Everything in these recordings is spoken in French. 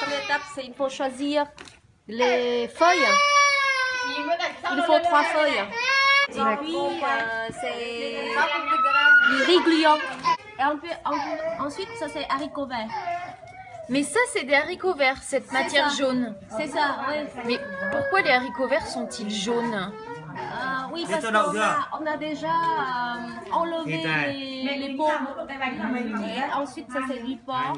Première étape, c'est il faut choisir les feuilles. Il faut trois feuilles. Et puis, euh, c'est du riz gluant. Et on peut- on peut- ensuite, ça c'est haricots verts. Mais ça, c'est des haricots verts, cette matière ça. jaune. C'est ça, oui. Mais pourquoi les haricots verts sont-ils jaunes? Ah oui, parce qu'on a, on a déjà euh, enlevé les, les paumes. Et ensuite, ça c'est du porc.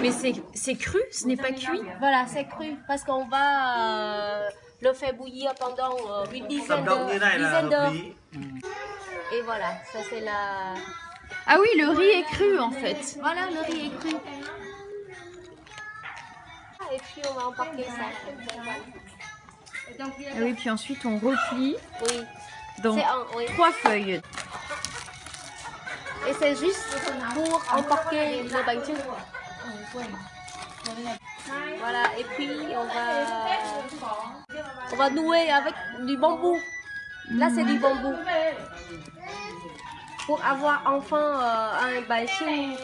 Mais c'est c'est cru, ce n'est pas cuit? voilà c'est cru parce qu'on va euh, le faire bouillir pendant euh, une dizaine d'heures. lý. Et voilà, ça c'est la... Ah oui, le riz est cru en fait. Voilà, le riz est cru. Et puis on va emporter ça. Ah oui, puis ensuite on replie Oui, dans un, oui. trois feuilles. Et c'est juste pour emporter le bánh Voilà, et puis on va, on va nouer avec du bambou. Là, c'est du bambou. Pour avoir enfin euh, un bánh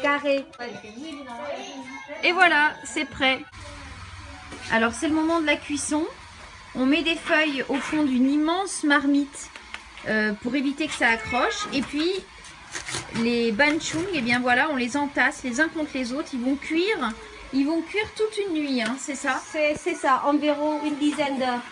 carré. Et voilà, c'est prêt. Alors c'est le moment de la cuisson. On met des feuilles au fond d'une immense marmite euh, pour éviter que ça accroche. Et puis les banchung, et bien voilà, on les entasse les uns contre les autres. Ils vont cuire, ils vont cuire toute une nuit, hein, c'est ça? C'est ça, environ une dizaine d'heures.